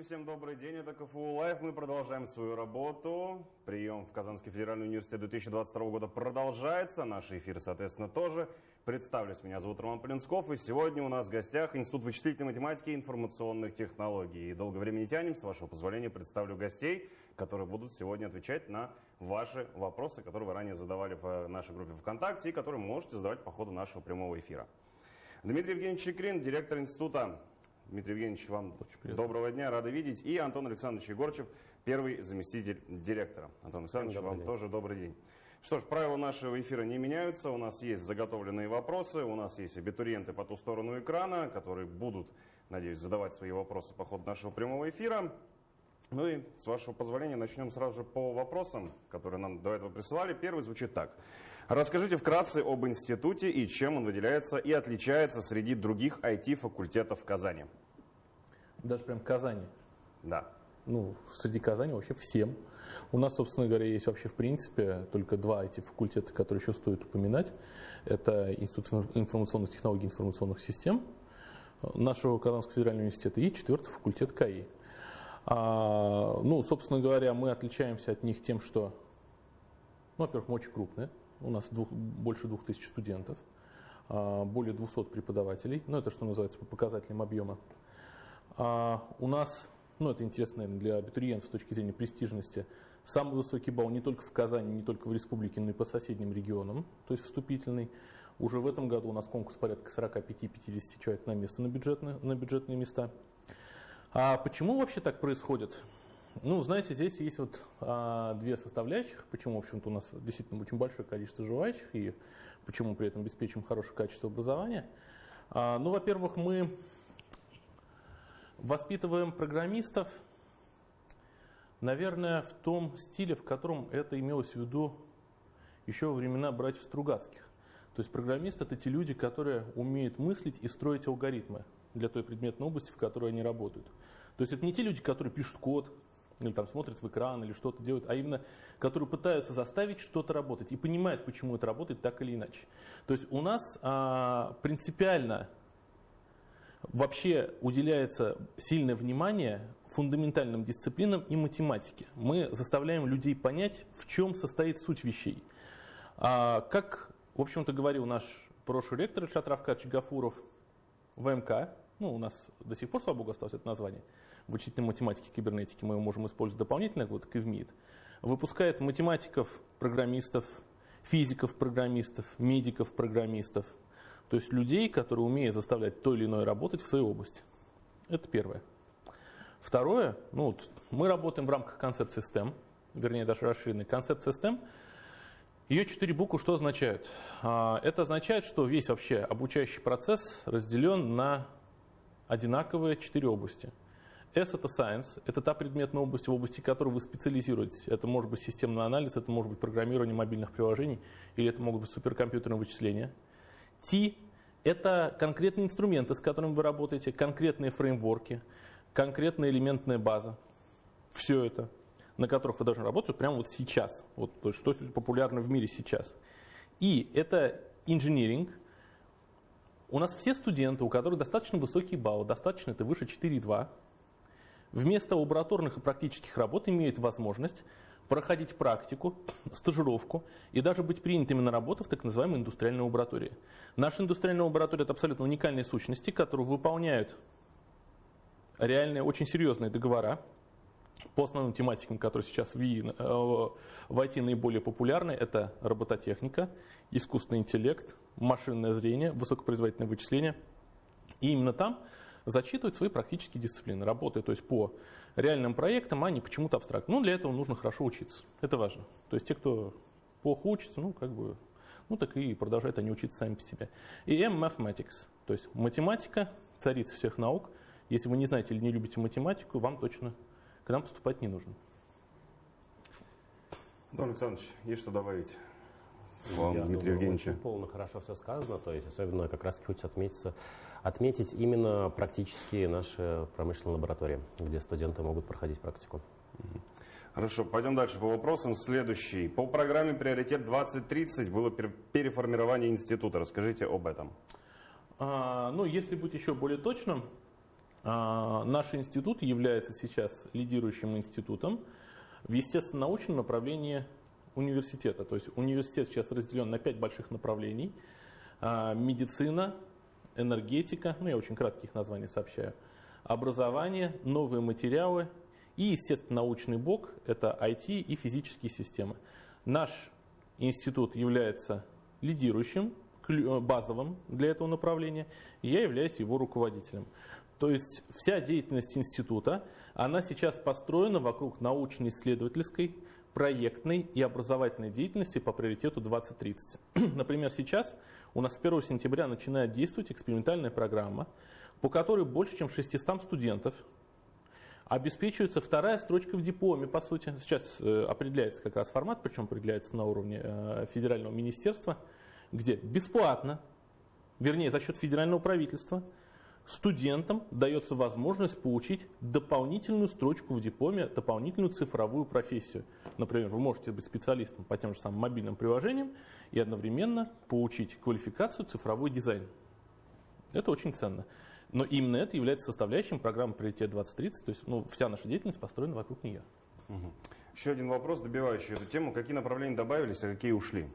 зрители, всем добрый день. Это КФУ Live. Мы продолжаем свою работу. Прием в Казанский федеральный университет 2022 года продолжается. Наши эфиры, соответственно, тоже. Представлюсь, меня зовут Роман Полинсков. И сегодня у нас в гостях Институт вычислительной математики и информационных технологий. И долго время не тянем. С вашего позволения представлю гостей, которые будут сегодня отвечать на ваши вопросы, которые вы ранее задавали в нашей группе ВКонтакте и которые вы можете задавать по ходу нашего прямого эфира. Дмитрий Евгеньевич Чекрин, директор института Дмитрий Евгеньевич, вам доброго дня, рады видеть. И Антон Александрович Егорчев, первый заместитель директора. Антон Александрович, добрый вам день. тоже добрый день. Что ж, правила нашего эфира не меняются. У нас есть заготовленные вопросы, у нас есть абитуриенты по ту сторону экрана, которые будут, надеюсь, задавать свои вопросы по ходу нашего прямого эфира. Ну и, с вашего позволения, начнем сразу же по вопросам, которые нам до этого присылали. Первый звучит так. Расскажите вкратце об институте и чем он выделяется и отличается среди других IT-факультетов в Казани. Даже прям Казани? Да. Ну, среди Казани вообще всем. У нас, собственно говоря, есть вообще в принципе только два IT-факультета, которые еще стоит упоминать. Это Институт информационных технологий и информационных систем нашего Казанского федерального университета и четвертый факультет КАИ. А, ну, собственно говоря, мы отличаемся от них тем, что, ну, во-первых, мы очень крупные, у нас двух, больше 2000 студентов, а, более 200 преподавателей. Ну, это что называется по показателям объема. А, у нас, ну, это интересно, наверное, для абитуриентов с точки зрения престижности, самый высокий балл не только в Казани, не только в республике, но и по соседним регионам, то есть вступительный. Уже в этом году у нас конкурс порядка 45-50 человек на место на бюджетные, на бюджетные места. А почему вообще так происходит? Ну, знаете, здесь есть вот а, две составляющих, почему, в общем-то, у нас действительно очень большое количество желающих и почему при этом обеспечим хорошее качество образования. А, ну, во-первых, мы воспитываем программистов, наверное, в том стиле, в котором это имелось в виду еще во времена братьев Стругацких. То есть программисты – это те люди, которые умеют мыслить и строить алгоритмы для той предметной области, в которой они работают. То есть это не те люди, которые пишут код, или там смотрят в экран, или что-то делают, а именно, которые пытаются заставить что-то работать и понимают, почему это работает так или иначе. То есть у нас а, принципиально вообще уделяется сильное внимание фундаментальным дисциплинам и математике. Мы заставляем людей понять, в чем состоит суть вещей. А, как, в общем-то, говорил наш прошлый ректор Шатравка Чигафуров, ВМК, ну, у нас до сих пор, слава богу, осталось это название, в вычислительной математике кибернетики мы можем использовать дополнительно, вот как и в МИД, выпускает математиков, программистов, физиков, программистов, медиков, программистов, то есть людей, которые умеют заставлять то или иное работать в своей области. Это первое. Второе, ну вот, мы работаем в рамках концепции STEM, вернее даже расширенной концепции STEM. Ее четыре буквы что означают? А, это означает, что весь вообще обучающий процесс разделен на одинаковые четыре области. S – это Science, это та предметная область, в области которой вы специализируетесь. Это может быть системный анализ, это может быть программирование мобильных приложений, или это могут быть суперкомпьютерные вычисления. T – это конкретные инструменты, с которыми вы работаете, конкретные фреймворки, конкретная элементная база. Все это, на которых вы должны работать прямо вот сейчас. Вот, то есть, что популярно в мире сейчас. И это инжиниринг, у нас все студенты, у которых достаточно высокий балл, достаточно это выше 4,2, вместо лабораторных и практических работ имеют возможность проходить практику, стажировку и даже быть принятыми на работу в так называемой индустриальной лаборатории. Наша индустриальная лаборатория – это абсолютно уникальные сущности, которые выполняют реальные, очень серьезные договора по основным тематикам, которые сейчас в, ИИ, э, IT наиболее популярны, это робототехника, искусственный интеллект, машинное зрение, высокопроизводительное вычисление. И именно там зачитывать свои практические дисциплины, работая то есть по реальным проектам, а не почему-то абстрактно. Ну, для этого нужно хорошо учиться. Это важно. То есть те, кто плохо учится, ну, как бы, ну, так и продолжают они учиться сами по себе. И M Mathematics, то есть математика, царица всех наук. Если вы не знаете или не любите математику, вам точно к нам поступать не нужно. Антон Александрович, есть что добавить? Вам, Я Дмитрий Евгеньевич. Очень полно хорошо все сказано, то есть особенно как раз хочется отметиться, отметить именно практически наши промышленные лаборатории, где студенты могут проходить практику. Хорошо, пойдем дальше по вопросам. Следующий. По программе «Приоритет 2030» было переформирование института. Расскажите об этом. А, ну, если быть еще более точным, наш институт является сейчас лидирующим институтом в естественно-научном направлении университета. То есть университет сейчас разделен на пять больших направлений. А, медицина, энергетика, ну я очень кратких названий сообщаю, образование, новые материалы и, естественно, научный блок – это IT и физические системы. Наш институт является лидирующим, базовым для этого направления, и я являюсь его руководителем. То есть вся деятельность института, она сейчас построена вокруг научно-исследовательской, проектной и образовательной деятельности по приоритету 2030. Например, сейчас у нас с 1 сентября начинает действовать экспериментальная программа, по которой больше чем 600 студентов обеспечивается вторая строчка в дипломе, по сути. Сейчас э, определяется как раз формат, причем определяется на уровне э, федерального министерства, где бесплатно, вернее за счет федерального правительства, студентам дается возможность получить дополнительную строчку в дипломе, дополнительную цифровую профессию. Например, вы можете быть специалистом по тем же самым мобильным приложениям и одновременно получить квалификацию цифровой дизайн. Это очень ценно. Но именно это является составляющим программы «Приоритет 2030», то есть ну, вся наша деятельность построена вокруг нее. Угу. Еще один вопрос, добивающий эту тему. Какие направления добавились, а какие ушли?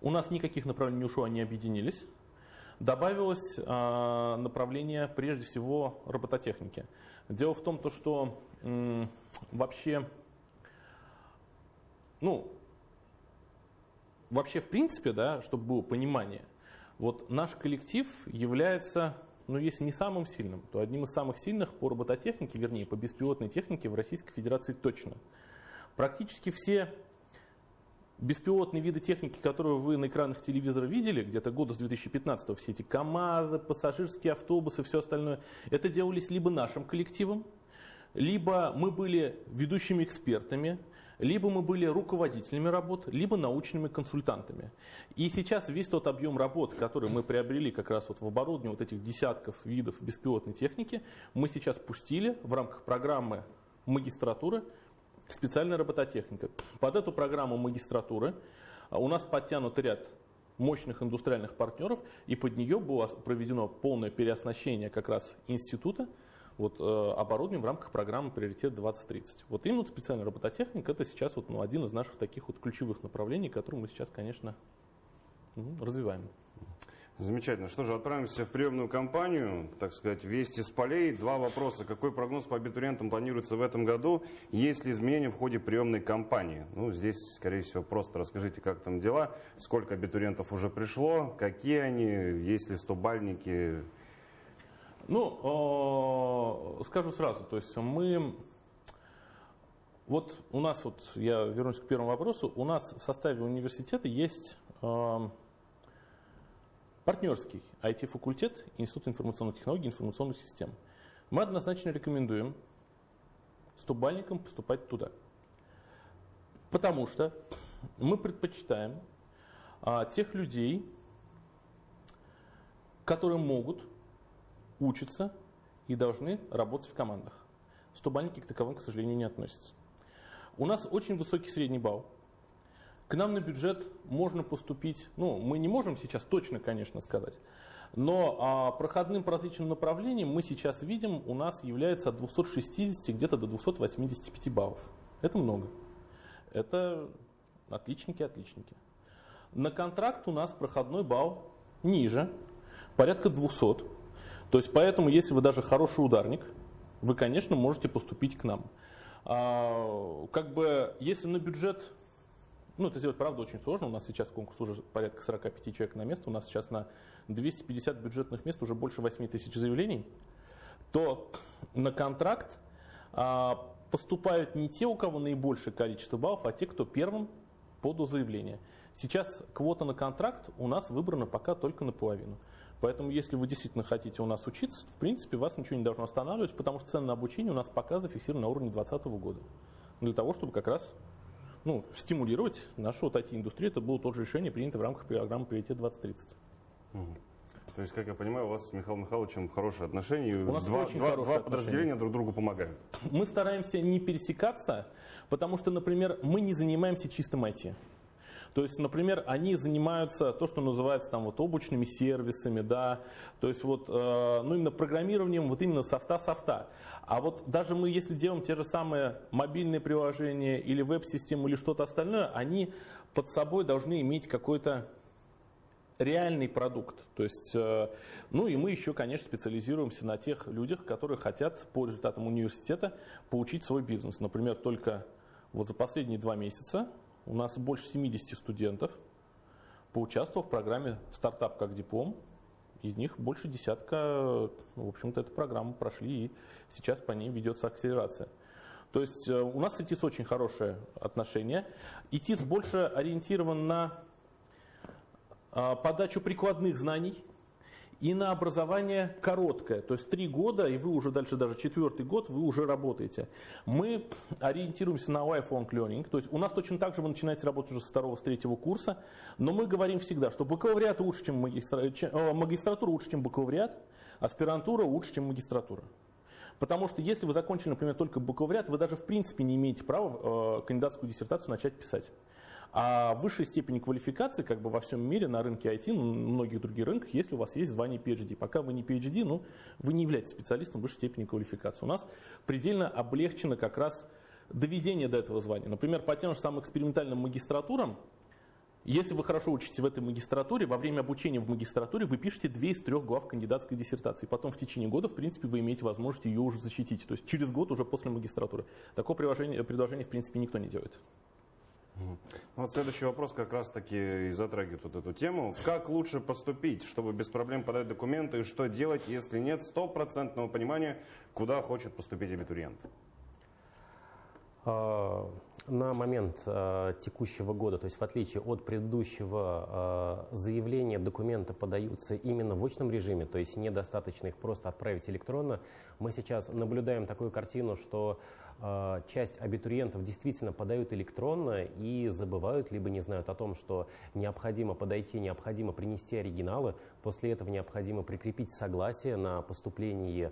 У нас никаких направлений не ушло, они объединились. Добавилось э, направление, прежде всего, робототехники. Дело в том, то, что вообще, ну, вообще в принципе, да, чтобы было понимание, вот наш коллектив является, ну если не самым сильным, то одним из самых сильных по робототехнике, вернее по беспилотной технике в Российской Федерации точно. Практически все беспилотные виды техники, которые вы на экранах телевизора видели, где-то года с 2015 все эти КАМАЗы, пассажирские автобусы, все остальное, это делались либо нашим коллективом, либо мы были ведущими экспертами, либо мы были руководителями работ, либо научными консультантами. И сейчас весь тот объем работ, который мы приобрели как раз вот в оборудовании вот этих десятков видов беспилотной техники, мы сейчас пустили в рамках программы магистратуры специальная робототехника. Под эту программу магистратуры а, у нас подтянут ряд мощных индустриальных партнеров, и под нее было проведено полное переоснащение как раз института, вот, э, оборудованием в рамках программы «Приоритет 2030». Вот именно специальная робототехника – это сейчас вот, ну, один из наших таких вот ключевых направлений, которые мы сейчас, конечно, ну, развиваем. Замечательно. Что же, отправимся в приемную кампанию, так сказать, вести с полей. Два вопроса. Какой прогноз по абитуриентам планируется в этом году? Есть ли изменения в ходе приемной кампании? Ну, здесь, скорее всего, просто расскажите, как там дела, сколько абитуриентов уже пришло, какие они, есть ли стобальники, ну, скажу сразу, то есть мы, вот у нас, вот я вернусь к первому вопросу, у нас в составе университета есть э, партнерский IT-факультет Институт информационных технологий и информационных систем. Мы однозначно рекомендуем стубальникам поступать туда. Потому что мы предпочитаем а, тех людей, которые могут учатся и должны работать в командах. Стобальники к таковым, к сожалению, не относятся. У нас очень высокий средний балл. К нам на бюджет можно поступить, ну, мы не можем сейчас точно, конечно, сказать, но а, проходным по различным направлениям мы сейчас видим, у нас является от 260 где-то до 285 баллов. Это много. Это отличники-отличники. На контракт у нас проходной балл ниже, порядка 200. То есть поэтому, если вы даже хороший ударник, вы, конечно, можете поступить к нам. А, как бы, если на бюджет, ну, это сделать, правда, очень сложно. У нас сейчас конкурс уже порядка 45 человек на место. У нас сейчас на 250 бюджетных мест уже больше 8 тысяч заявлений. То на контракт а, поступают не те, у кого наибольшее количество баллов, а те, кто первым подал заявление. Сейчас квота на контракт у нас выбрана пока только наполовину. Поэтому, если вы действительно хотите у нас учиться, в принципе, вас ничего не должно останавливать, потому что цены на обучение у нас пока зафиксированы на уровне 2020 года. Для того, чтобы как раз ну, стимулировать нашу вот IT-индустрию, это было тоже решение, принято в рамках программы «Приоритет 2030». Угу. То есть, как я понимаю, у вас с Михаилом Михайловичем хорошие отношения, у нас два, очень два, два отношения. подразделения друг другу помогают. Мы стараемся не пересекаться, потому что, например, мы не занимаемся чистым IT. То есть, например, они занимаются то, что называется там вот облачными сервисами, да, то есть вот, э, ну именно программированием, вот именно софта-софта. А вот даже мы, если делаем те же самые мобильные приложения или веб-систему или что-то остальное, они под собой должны иметь какой-то реальный продукт. То есть, э, ну и мы еще, конечно, специализируемся на тех людях, которые хотят по результатам университета получить свой бизнес. Например, только вот за последние два месяца у нас больше 70 студентов поучаствовал в программе «Стартап как диплом». Из них больше десятка, ну, в общем-то, эту программу прошли, и сейчас по ней ведется акселерация. То есть э, у нас с ИТИС очень хорошие отношения. ИТИС больше ориентирован на а, подачу прикладных знаний и на образование короткое, то есть три года, и вы уже дальше даже четвертый год, вы уже работаете. Мы ориентируемся на lifelong learning, то есть у нас точно так же вы начинаете работать уже со второго, с третьего курса, но мы говорим всегда, что бакалавриат лучше, чем магистратура, э, магистратура лучше, чем бакалавриат, аспирантура лучше, чем магистратура. Потому что если вы закончили, например, только бакалавриат, вы даже в принципе не имеете права э, кандидатскую диссертацию начать писать. А высшей степени квалификации как бы во всем мире на рынке IT, ну, на многих других рынках, если у вас есть звание PhD. Пока вы не PhD, ну, вы не являетесь специалистом высшей степени квалификации. У нас предельно облегчено как раз доведение до этого звания. Например, по тем же самым экспериментальным магистратурам, если вы хорошо учитесь в этой магистратуре, во время обучения в магистратуре вы пишете две из трех глав кандидатской диссертации. Потом в течение года, в принципе, вы имеете возможность ее уже защитить. То есть через год уже после магистратуры. Такое предложение, предложение в принципе, никто не делает. Ну, вот следующий вопрос как раз-таки и затрагивает вот эту тему. Как лучше поступить, чтобы без проблем подать документы, и что делать, если нет стопроцентного понимания, куда хочет поступить абитуриент? На момент а, текущего года, то есть в отличие от предыдущего, а, заявления, документы подаются именно в очном режиме, то есть недостаточно их просто отправить электронно. Мы сейчас наблюдаем такую картину, что часть абитуриентов действительно подают электронно и забывают, либо не знают о том, что необходимо подойти, необходимо принести оригиналы, после этого необходимо прикрепить согласие на поступление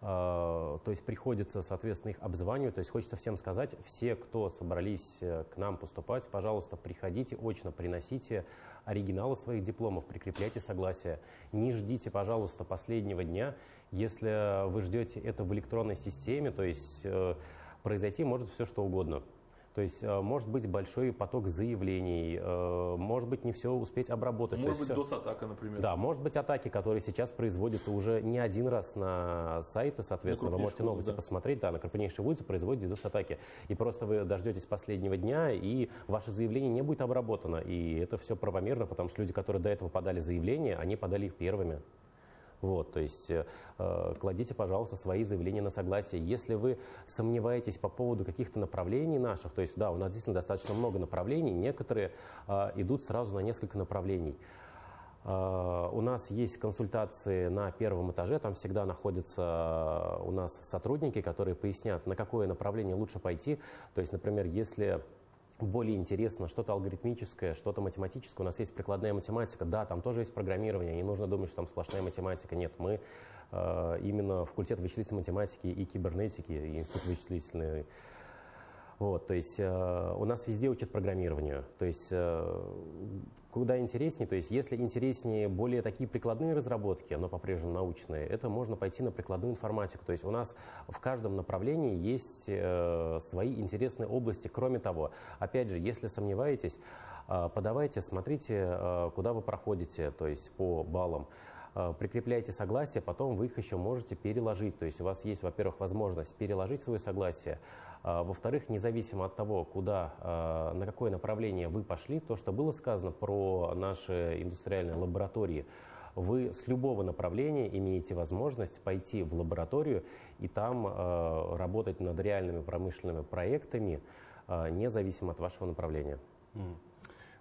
то есть приходится, соответственно, их обзванивать. То есть хочется всем сказать, все, кто собрались э, к нам поступать, пожалуйста, приходите очно, приносите оригиналы своих дипломов, прикрепляйте согласие. Не ждите, пожалуйста, последнего дня. Если вы ждете это в электронной системе, то есть э, произойти может все что угодно. То есть э, может быть большой поток заявлений, э, может быть не все успеть обработать. Может быть все... DOS-атака, например. Да, может быть атаки, которые сейчас производятся уже не один раз на сайты, соответственно. Вы можете новости да. посмотреть, да, на крупнейшие вузы производят DOS-атаки. И просто вы дождетесь последнего дня, и ваше заявление не будет обработано. И это все правомерно, потому что люди, которые до этого подали заявление, они подали их первыми. Вот, то есть э, кладите, пожалуйста, свои заявления на согласие. Если вы сомневаетесь по поводу каких-то направлений наших, то есть, да, у нас действительно достаточно много направлений, некоторые э, идут сразу на несколько направлений. Uh, у нас есть консультации на первом этаже, там всегда находятся у нас сотрудники, которые пояснят, на какое направление лучше пойти. То есть, например, если более интересно, что-то алгоритмическое, что-то математическое. У нас есть прикладная математика. Да, там тоже есть программирование. Не нужно думать, что там сплошная математика. Нет, мы э, именно факультет вычислительной математики и кибернетики, и институт вычислительной вот, то есть э, у нас везде учат программированию. То есть э, куда интереснее, то есть если интереснее более такие прикладные разработки, но по-прежнему научные, это можно пойти на прикладную информатику. То есть у нас в каждом направлении есть э, свои интересные области. Кроме того, опять же, если сомневаетесь, э, подавайте, смотрите, э, куда вы проходите, то есть по баллам. Э, прикрепляете согласие, потом вы их еще можете переложить. То есть у вас есть, во-первых, возможность переложить свое согласие, а, во-вторых, независимо от того, куда, э, на какое направление вы пошли, то, что было сказано про наши индустриальные лаборатории, вы с любого направления имеете возможность пойти в лабораторию и там э, работать над реальными промышленными проектами, независимо от вашего направления.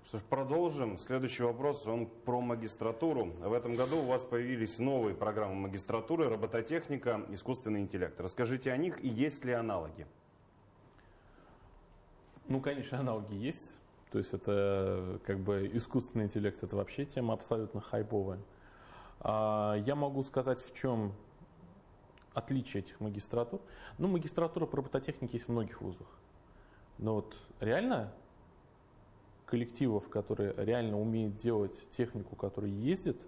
Что ж, продолжим. Следующий вопрос, он про магистратуру. В этом году у вас появились новые программы магистратуры, робототехника, искусственный интеллект. Расскажите о них и есть ли аналоги? Ну, конечно, аналоги есть. То есть это как бы искусственный интеллект, это вообще тема абсолютно хайповая. А я могу сказать, в чем отличие этих магистратур. Ну, магистратура по робототехнике есть в многих вузах. Но вот реально коллективов, которые реально умеют делать технику, которая ездит,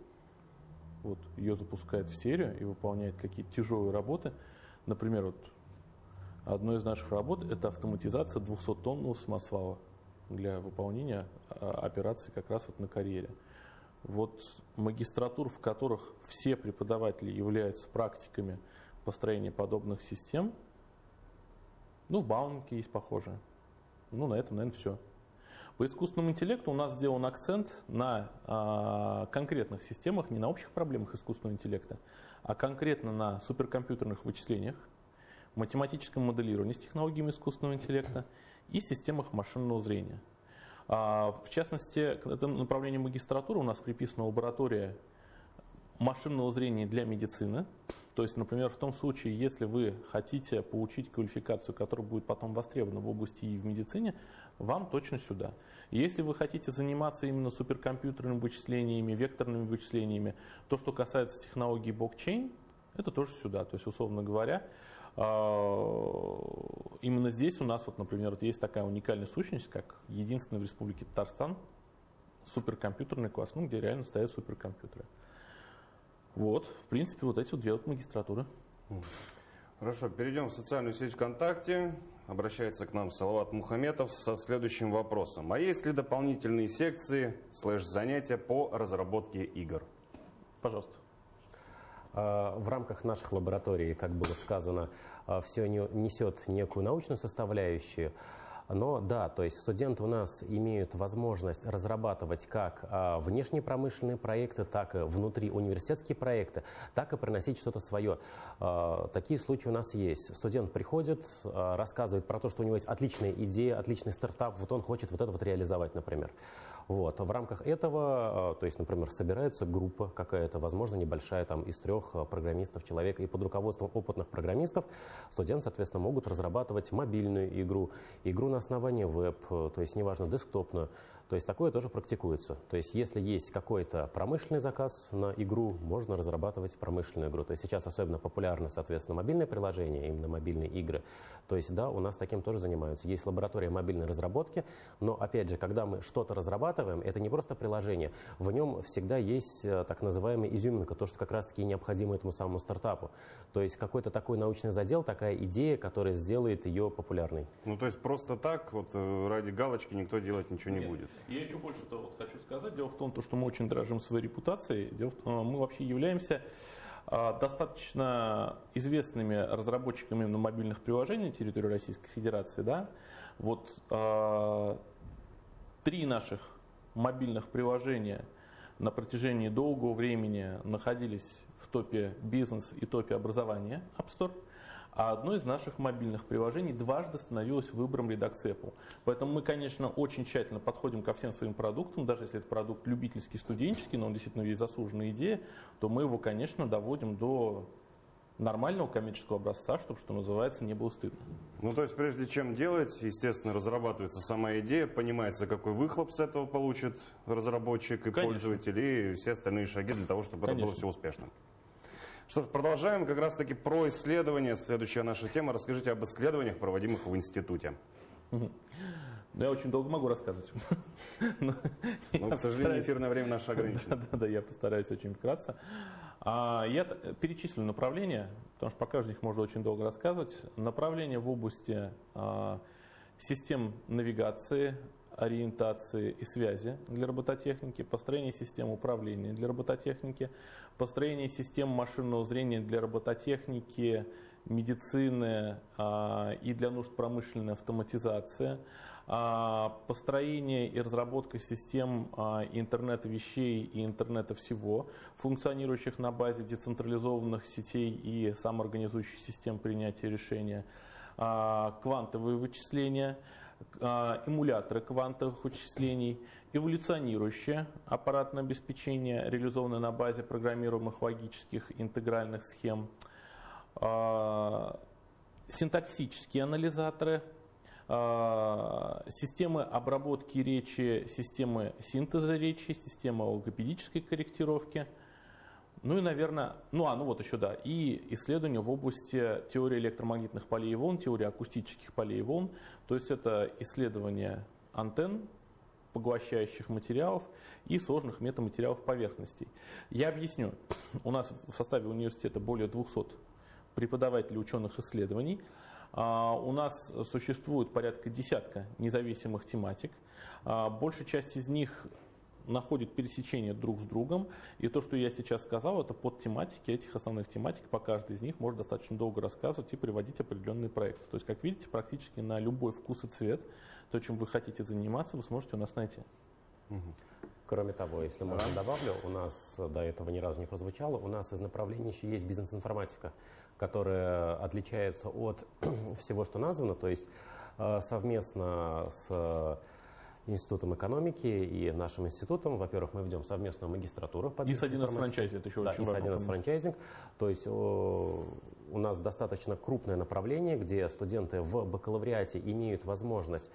вот ее запускает в серию и выполняет какие-то тяжелые работы. Например, вот одной из наших работ это автоматизация 200-тонного самосвала для выполнения а, операций как раз вот на карьере. Вот магистратур, в которых все преподаватели являются практиками построения подобных систем, ну, в Бауманке есть похожие. Ну, на этом, наверное, все. По искусственному интеллекту у нас сделан акцент на а, конкретных системах, не на общих проблемах искусственного интеллекта, а конкретно на суперкомпьютерных вычислениях, математическом моделировании с технологиями искусственного интеллекта и системах машинного зрения. А, в частности, к этому направлению магистратуры у нас приписана лаборатория машинного зрения для медицины. То есть, например, в том случае, если вы хотите получить квалификацию, которая будет потом востребована в области и в медицине, вам точно сюда. Если вы хотите заниматься именно суперкомпьютерными вычислениями, векторными вычислениями, то, что касается технологии блокчейн, это тоже сюда. То есть, условно говоря, а, именно здесь у нас, вот, например, вот есть такая уникальная сущность, как единственная в Республике Татарстан суперкомпьютерный класс, ну, где реально стоят суперкомпьютеры. Вот, в принципе, вот эти вот две вот магистратуры. Хорошо, перейдем в социальную сеть ВКонтакте. Обращается к нам Салават Мухаметов со следующим вопросом. А есть ли дополнительные секции слэш-занятия по разработке игр? Пожалуйста. А, в рамках наших лабораторий, как было сказано, а, все несет некую научную составляющую. Но да, то есть студенты у нас имеют возможность разрабатывать как а, внешние промышленные проекты, так и внутри университетские проекты, так и приносить что-то свое. А, такие случаи у нас есть. Студент приходит, а, рассказывает про то, что у него есть отличная идея, отличный стартап, вот он хочет вот это вот реализовать, например. Вот. В рамках этого, то есть, например, собирается группа какая-то, возможно, небольшая, там, из трех программистов человека, и под руководством опытных программистов студенты, соответственно, могут разрабатывать мобильную игру, игру на основании веб, то есть, неважно, десктопную, то есть такое тоже практикуется. То есть если есть какой-то промышленный заказ на игру, можно разрабатывать промышленную игру. То есть сейчас особенно популярны, соответственно, мобильные приложения, именно мобильные игры. То есть да, у нас таким тоже занимаются. Есть лаборатория мобильной разработки, но опять же, когда мы что-то разрабатываем, это не просто приложение. В нем всегда есть э, так называемая изюминка, то, что как раз-таки необходимо этому самому стартапу. То есть какой-то такой научный задел, такая идея, которая сделает ее популярной. Ну то есть просто так, вот э, ради галочки никто делать ничего не Нет. будет. Я еще больше -то вот хочу сказать. Дело в том, что мы очень дорожим своей репутацией. Дело в том, мы вообще являемся а, достаточно известными разработчиками на мобильных приложений на территории Российской Федерации. Да? Вот а, три наших мобильных приложения на протяжении долгого времени находились в топе бизнес и топе образования App Store – а одно из наших мобильных приложений дважды становилось выбором редакции Apple. Поэтому мы, конечно, очень тщательно подходим ко всем своим продуктам, даже если это продукт любительский, студенческий, но он действительно есть заслуженная идея, то мы его, конечно, доводим до нормального коммерческого образца, чтобы, что называется, не было стыдно. Ну, то есть, прежде чем делать, естественно, разрабатывается сама идея, понимается, какой выхлоп с этого получит разработчик и Конечно. пользователь, и все остальные шаги для того, чтобы Конечно. это было все успешно. Что ж, продолжаем как раз таки про исследования. Следующая наша тема. Расскажите об исследованиях, проводимых в институте. Ну, я очень долго могу рассказывать. Но, Но к сожалению, эфирное время наше ограничено. Да, да, да, я постараюсь очень вкратце. А, я перечислю направления, потому что по каждому них можно очень долго рассказывать. Направления в области а, систем навигации, ориентации и связи для робототехники, построение систем управления для робототехники, построение систем машинного зрения для робототехники, медицины а, и для нужд промышленной автоматизации, а, построение и разработка систем а, интернета вещей и интернета всего, функционирующих на базе децентрализованных сетей и самоорганизующих систем принятия решения, а, квантовые вычисления – эмуляторы квантовых вычислений, эволюционирующее аппаратное обеспечение, реализованное на базе программируемых логических интегральных схем, а, синтаксические анализаторы, а, системы обработки речи, системы синтеза речи, системы логопедической корректировки – ну и, наверное, ну а, ну вот еще, да, и исследования в области теории электромагнитных полей и волн, теории акустических полей и волн. То есть это исследование антенн, поглощающих материалов и сложных метаматериалов поверхностей. Я объясню. У нас в составе университета более 200 преподавателей ученых исследований. А, у нас существует порядка десятка независимых тематик. А, большая часть из них находит пересечение друг с другом. И то, что я сейчас сказал, это под тематики этих основных тематик. По каждой из них можно достаточно долго рассказывать и приводить определенные проекты. То есть, как видите, практически на любой вкус и цвет, то, чем вы хотите заниматься, вы сможете у нас найти. Кроме того, если можно добавлю, у нас до этого ни разу не прозвучало, у нас из направлений еще есть бизнес-информатика, которая отличается от всего, что названо, то есть э, совместно с Институтом экономики и нашим институтом. Во-первых, мы ведем совместную магистратуру по И с 1С франчайзинг, это еще да, очень важно. И с 1С франчайзинг. То есть о, у нас достаточно крупное направление, где студенты в бакалавриате имеют возможность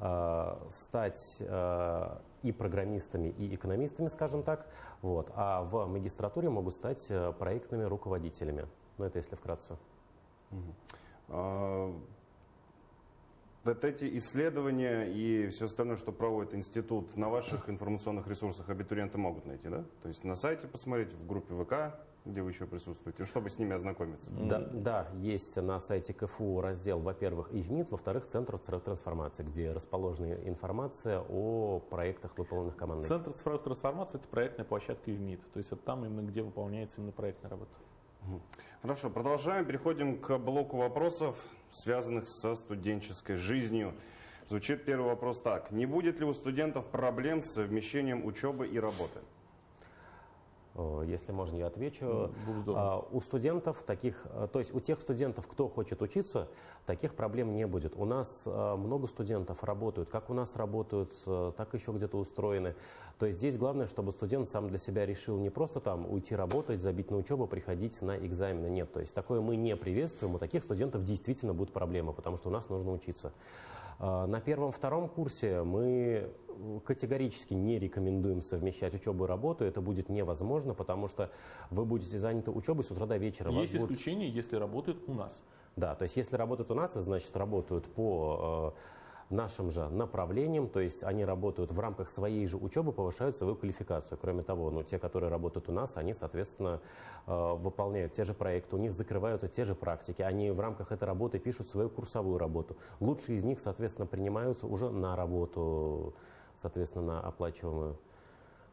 э, стать э, и программистами, и экономистами, скажем так. Вот. А в магистратуре могут стать э, проектными руководителями. Ну, это если вкратце. Угу вот эти исследования и все остальное, что проводит институт, на ваших информационных ресурсах абитуриенты могут найти, да? То есть на сайте посмотреть, в группе ВК, где вы еще присутствуете, чтобы с ними ознакомиться. Да, да есть на сайте КФУ раздел, во-первых, ИВМИД, во-вторых, Центр цифровой трансформации, где расположена информация о проектах, выполненных командой. Центр цифровой трансформации – это проектная площадка ИВМИД, то есть это там именно, где выполняется именно проектная работа. Хорошо, продолжаем. Переходим к блоку вопросов, связанных со студенческой жизнью. Звучит первый вопрос так. Не будет ли у студентов проблем с совмещением учебы и работы? Если можно, я отвечу. А, у студентов таких, э, то есть у тех студентов, кто хочет учиться, таких проблем не будет. У нас э, много студентов работают, как у нас работают, э, так еще где-то устроены. То есть здесь главное, чтобы студент сам для себя решил не просто там уйти работать, забить на учебу, приходить на экзамены. Нет, то есть такое мы не приветствуем. У таких студентов действительно будут проблемы, потому что у нас нужно учиться. А, на первом-втором курсе мы категорически не рекомендуем совмещать учебу и работу. Это будет невозможно, потому что вы будете заняты учебой с утра до вечера. Есть будут... исключение, если работают у нас. Да, то есть если работают у нас, значит работают по э, нашим же направлением, то есть они работают в рамках своей же учебы, повышают свою квалификацию. Кроме того, ну, те, которые работают у нас, они, соответственно, э, выполняют те же проекты, у них закрываются те же практики, они в рамках этой работы пишут свою курсовую работу. Лучшие из них, соответственно, принимаются уже на работу, соответственно, на оплачиваемую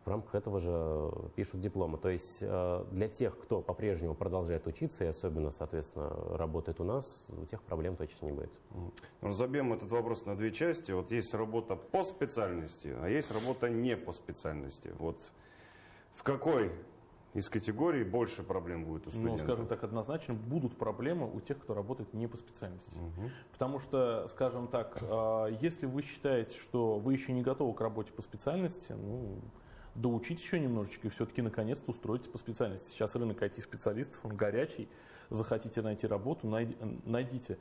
в рамках этого же пишут дипломы. То есть э, для тех, кто по-прежнему продолжает учиться и особенно, соответственно, работает у нас, у тех проблем точно не будет. Разобьем этот вопрос на две части. Вот есть работа по специальности, а есть работа не по специальности. Вот в какой из категорий больше проблем будет у ну, студентов? Ну, скажем так, однозначно будут проблемы у тех, кто работает не по специальности. Угу. Потому что, скажем так, э, если вы считаете, что вы еще не готовы к работе по специальности, ну, доучить еще немножечко и все-таки наконец-то устроиться по специальности. Сейчас рынок IT-специалистов, он горячий. Захотите найти работу, найдите.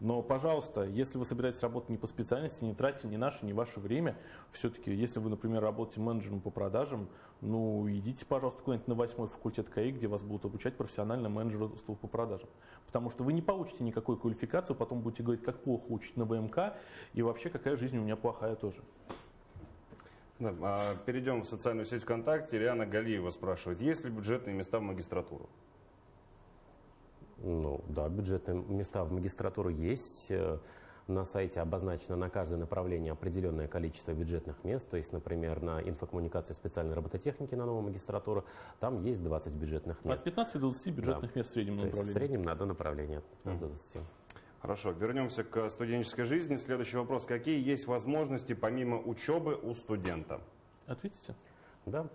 Но, пожалуйста, если вы собираетесь работать не по специальности, не тратьте ни наше, ни ваше время. Все-таки, если вы, например, работаете менеджером по продажам, ну, идите, пожалуйста, куда-нибудь на восьмой факультет КАИ, где вас будут обучать профессионально менеджерству по продажам. Потому что вы не получите никакой квалификации, потом будете говорить, как плохо учить на ВМК, и вообще, какая жизнь у меня плохая тоже. Да, а перейдем в социальную сеть ВКонтакте. Риана Галиева спрашивает, есть ли бюджетные места в магистратуру? Ну, да, бюджетные места в магистратуру есть. Э, на сайте обозначено на каждое направление определенное количество бюджетных мест. То есть, например, на инфокоммуникации специальной робототехники на новую магистратуру там есть 20 бюджетных мест. От 15 до 20 бюджетных да. мест в среднем направлении. В среднем на одно направление, от 20. Хорошо, вернемся к студенческой жизни. Следующий вопрос. Какие есть возможности помимо учебы у студента? Ответите. Да.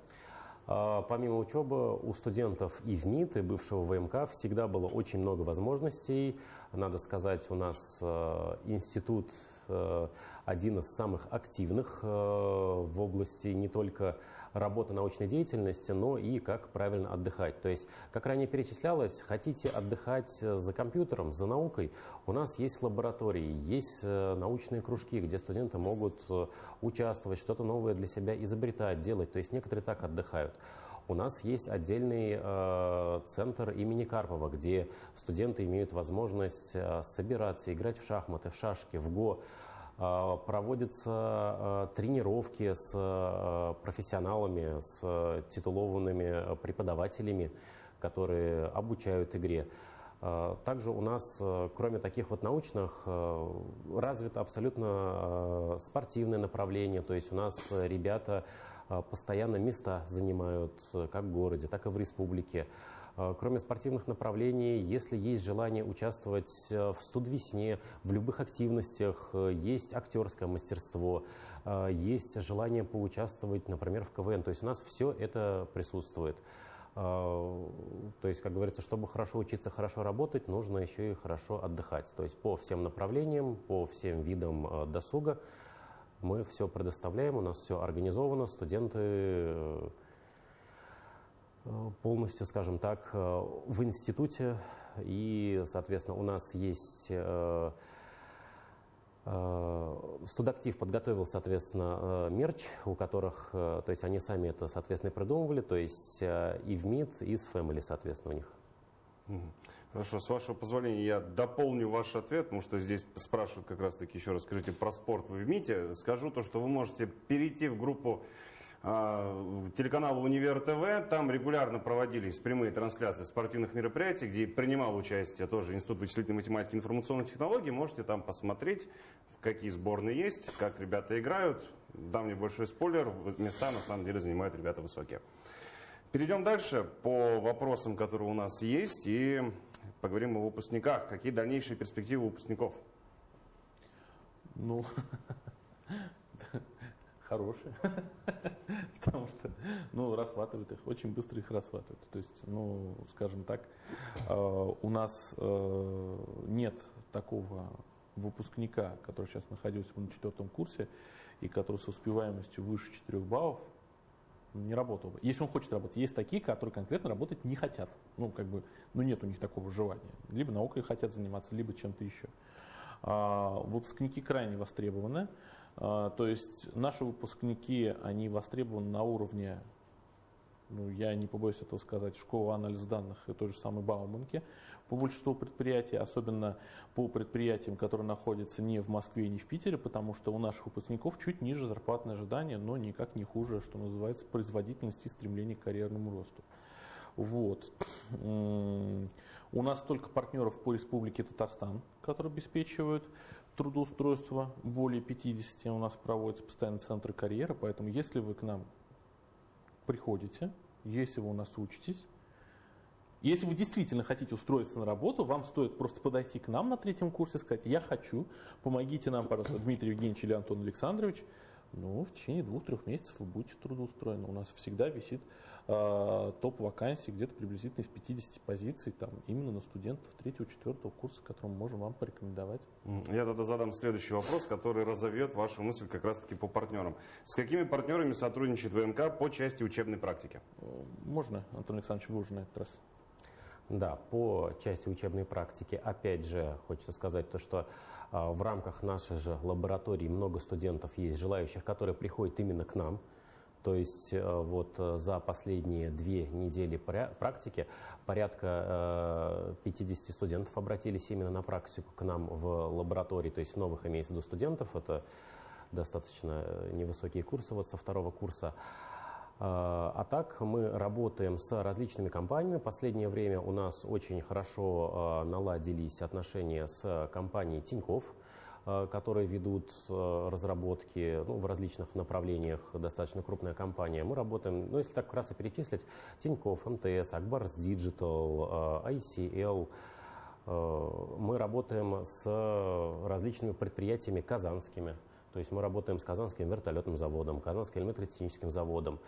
А, помимо учебы у студентов и в МИД, и бывшего ВМК всегда было очень много возможностей. Надо сказать, у нас э, институт э, один из самых активных в области не только работы научной деятельности, но и как правильно отдыхать. То есть, как ранее перечислялось, хотите отдыхать за компьютером, за наукой, у нас есть лаборатории, есть э, научные кружки, где студенты могут э, участвовать, что-то новое для себя изобретать, делать. То есть некоторые так отдыхают. У нас есть отдельный э, центр имени Карпова, где студенты имеют возможность э, собираться, играть в шахматы, в шашки, в го, проводятся тренировки с профессионалами, с титулованными преподавателями, которые обучают игре. Также у нас, кроме таких вот научных, развито абсолютно спортивное направление. То есть у нас ребята постоянно места занимают как в городе, так и в республике. А, кроме спортивных направлений, если есть желание участвовать э, в студвесне, в любых активностях, э, есть актерское мастерство, э, есть желание поучаствовать, например, в КВН. То есть у нас все это присутствует. То есть, как говорится, чтобы хорошо учиться, хорошо работать, нужно еще и хорошо отдыхать. То есть по всем направлениям, по всем видам досуга мы все предоставляем, у нас все организовано, студенты Э, полностью, скажем так, э, в институте. И, соответственно, у нас есть э, Студактив подготовил, соответственно, мерч, у которых, то есть они сами это, соответственно, придумывали, то есть и в МИД, и с Family, соответственно, у них. Хорошо, с вашего позволения я дополню ваш ответ, потому что здесь спрашивают как раз-таки еще раз, скажите про спорт вы в МИТе. Скажу то, что вы можете перейти в группу телеканала «Универ ТВ». Там регулярно проводились прямые трансляции спортивных мероприятий, где принимал участие тоже Институт вычислительной математики и информационных технологий. Можете там посмотреть, какие сборные есть, как ребята играют. Дам небольшой спойлер, места на самом деле занимают ребята высокие. Перейдем дальше по вопросам, которые у нас есть, и поговорим о выпускниках. Какие дальнейшие перспективы выпускников? Ну, хорошие, потому что, ну, расхватывают их, очень быстро их расхватывают. То есть, ну, скажем так, э, у нас э, нет такого выпускника, который сейчас находился на четвертом курсе и который с успеваемостью выше 4 баллов, не работал бы. Если он хочет работать, есть такие, которые конкретно работать не хотят. Ну, как бы, ну, нет у них такого желания. Либо наукой хотят заниматься, либо чем-то еще. А, выпускники крайне востребованы. А, то есть наши выпускники, они востребованы на уровне, ну, я не побоюсь этого сказать, школы анализа данных и той же самой Бауманки. По большинству предприятий, особенно по предприятиям, которые находятся не в Москве не в Питере, потому что у наших выпускников чуть ниже зарплатные ожидания, но никак не хуже, что называется, производительности и стремление к карьерному росту. Вот. У нас только партнеров по Республике Татарстан, которые обеспечивают трудоустройства, более 50 у нас проводятся постоянно центры карьеры, поэтому если вы к нам приходите, если вы у нас учитесь, если вы действительно хотите устроиться на работу, вам стоит просто подойти к нам на третьем курсе и сказать, я хочу, помогите нам, пожалуйста, Дмитрий Евгеньевич или Антон Александрович, ну, в течение двух-трех месяцев вы будете трудоустроены. У нас всегда висит э, топ вакансий где-то приблизительно из 50 позиций, там, именно на студентов третьего-четвертого курса, которым мы можем вам порекомендовать. Я тогда задам следующий вопрос, который разовьет вашу мысль как раз-таки по партнерам. С какими партнерами сотрудничает ВМК по части учебной практики? Можно, Антон Александрович, вы уже на этот раз. Да, по части учебной практики, опять же, хочется сказать то, что а, в рамках нашей же лаборатории много студентов есть, желающих, которые приходят именно к нам. То есть э, вот э, за последние две недели практики порядка 50 э, студентов обратились именно на практику к нам в лаборатории, то есть новых имеется в виду студентов, это достаточно невысокие курсы вот со второго курса. А так мы работаем с различными компаниями. Последнее время у нас очень хорошо наладились отношения с компанией Тиньков, которые ведут разработки ну, в различных направлениях, достаточно крупная компания. Мы работаем, ну, если так вкратце перечислить, Тиньков, МТС, Акбарс Digital, ICL. Мы работаем с различными предприятиями казанскими, то есть мы работаем с Казанским вертолетным заводом, Казанским электротехническим заводом.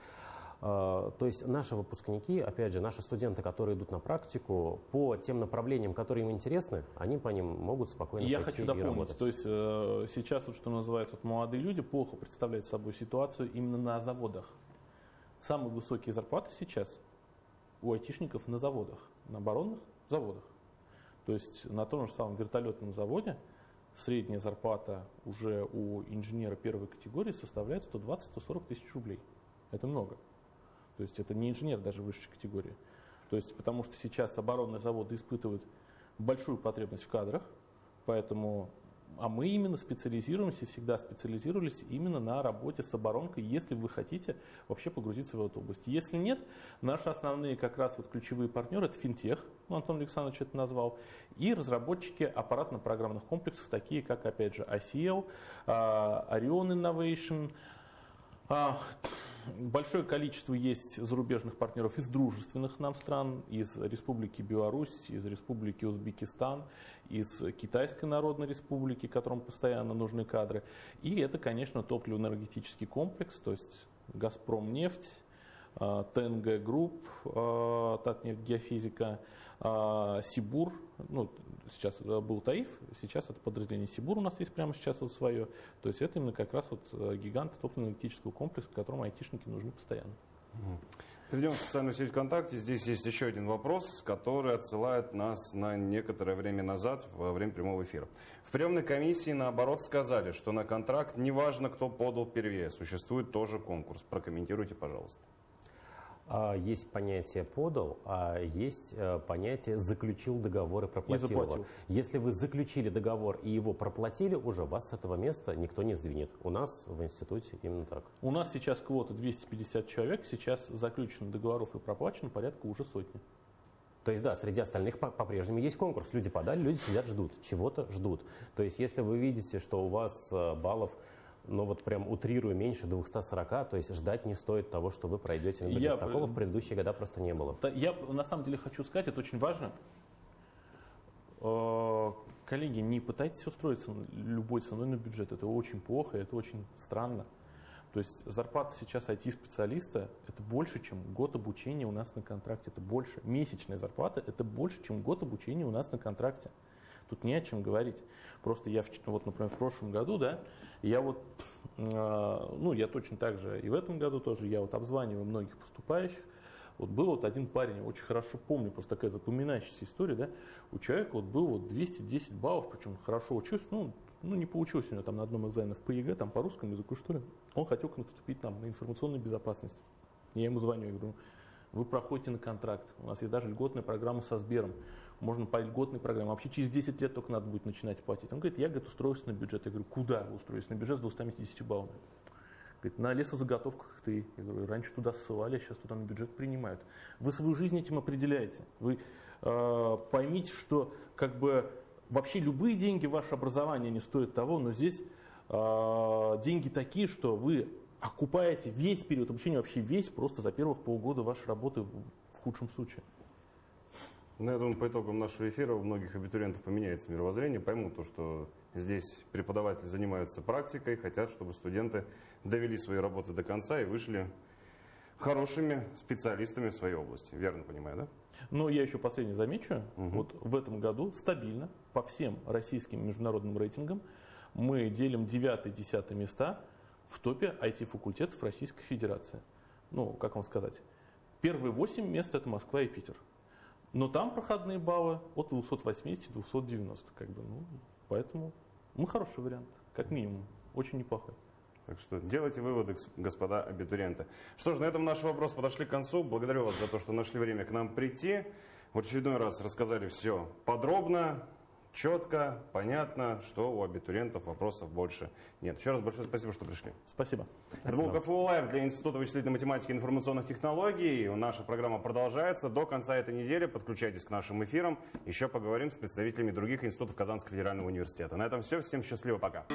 А, то есть наши выпускники, опять же, наши студенты, которые идут на практику, по тем направлениям, которые им интересны, они по ним могут спокойно Я хочу дополнить, работать. то есть э, сейчас, вот, что называется, вот, молодые люди плохо представляют собой ситуацию именно на заводах. Самые высокие зарплаты сейчас у айтишников на заводах, на оборонных заводах. То есть на том же самом вертолетном заводе средняя зарплата уже у инженера первой категории составляет 120-140 тысяч рублей. Это много. То есть это не инженер даже высшей категории. То есть потому что сейчас оборонные заводы испытывают большую потребность в кадрах, поэтому а мы именно специализируемся, всегда специализировались именно на работе с оборонкой, если вы хотите вообще погрузиться в эту область. Если нет, наши основные как раз вот ключевые партнеры – это финтех, ну, Антон Александрович это назвал, и разработчики аппаратно-программных комплексов, такие как, опять же, ICL, а, Orion Innovation, а, Большое количество есть зарубежных партнеров из дружественных нам стран, из Республики Беларусь, из Республики Узбекистан, из Китайской Народной Республики, которым постоянно нужны кадры. И это, конечно, топливо-энергетический комплекс, то есть «Газпром нефть», ТНГ Групп, Татнефть Геофизика, а, Сибур, ну, сейчас был Таиф, сейчас это подразделение Сибур у нас есть прямо сейчас вот свое. То есть это именно как раз вот э, гигант топливно-энергетического комплекса, которому айтишники нужны постоянно. Перейдем в социальную сеть ВКонтакте. Здесь есть еще один вопрос, который отсылает нас на некоторое время назад, во время прямого эфира. В приемной комиссии, наоборот, сказали, что на контракт неважно, кто подал первее, существует тоже конкурс. Прокомментируйте, пожалуйста. А, есть понятие подал, а есть э, понятие заключил договор и проплатил, и его. Если вы заключили договор и его проплатили уже, вас с этого места никто не сдвинет. У нас в институте именно так. У нас сейчас квота 250 человек, сейчас заключено договоров и проплачено порядка уже сотни. То есть, да, среди остальных по-прежнему есть конкурс. Люди подали, люди сидят, ждут, чего-то ждут. То есть, если вы видите, что у вас э, баллов но вот прям утрирую меньше 240, то есть ждать не стоит того, что вы пройдете на бюджет. Я, Такого в предыдущие года просто не было. Я на самом деле хочу сказать, это очень важно. Э, коллеги, не пытайтесь устроиться любой ценой на бюджет. Это очень плохо, это очень странно. То есть зарплата сейчас IT-специалиста – это больше, чем год обучения у нас на контракте. Это больше. Месячная зарплата – это больше, чем год обучения у нас на контракте. Тут не о чем говорить. Просто я, вот, например, в прошлом году, да, я вот, э, ну, я точно так же и в этом году тоже, я вот обзваниваю многих поступающих. Вот был вот один парень, очень хорошо помню, просто такая запоминающаяся история, да, у человека вот был вот 210 баллов, причем хорошо учился, ну, ну, не получилось у него там на одном экзамене в ПЕГ, там по русскому языку, что ли. Он хотел поступить там на информационную безопасность. Я ему звоню, я говорю, вы проходите на контракт, у нас есть даже льготная программа со Сбером можно по льготной программе. Вообще через 10 лет только надо будет начинать платить. Он говорит, я говорит, устроюсь на бюджет. Я говорю, куда вы на бюджет с 250 баллами? Говорит, на лесозаготовках ты. Я говорю, раньше туда ссылали, а сейчас туда на бюджет принимают. Вы свою жизнь этим определяете. Вы э, поймите, что как бы вообще любые деньги, ваше образование не стоят того, но здесь э, деньги такие, что вы окупаете весь период обучения, вообще весь, просто за первых полгода вашей работы в, в худшем случае. Ну, я думаю, по итогам нашего эфира у многих абитуриентов поменяется мировоззрение, поймут то, что здесь преподаватели занимаются практикой, хотят, чтобы студенты довели свои работы до конца и вышли хорошими специалистами в своей области. Верно понимаю, да? Но я еще последнее замечу. Угу. Вот в этом году стабильно по всем российским международным рейтингам мы делим 9-10 места в топе IT-факультетов Российской Федерации. Ну, как вам сказать, первые 8 мест это Москва и Питер. Но там проходные баллы от 280-290, как бы, ну, поэтому мы хороший вариант, как минимум, очень неплохой. Так что делайте выводы, господа абитуриенты. Что ж, на этом наши вопросы подошли к концу. Благодарю вас за то, что нашли время к нам прийти. В очередной раз рассказали все подробно четко, понятно, что у абитуриентов вопросов больше нет. Еще раз большое спасибо, что пришли. Спасибо. Это был КФУ Лайв для Института вычислительной математики и информационных технологий. Наша программа продолжается. До конца этой недели подключайтесь к нашим эфирам. Еще поговорим с представителями других институтов Казанского федерального университета. На этом все. Всем счастливо. Пока.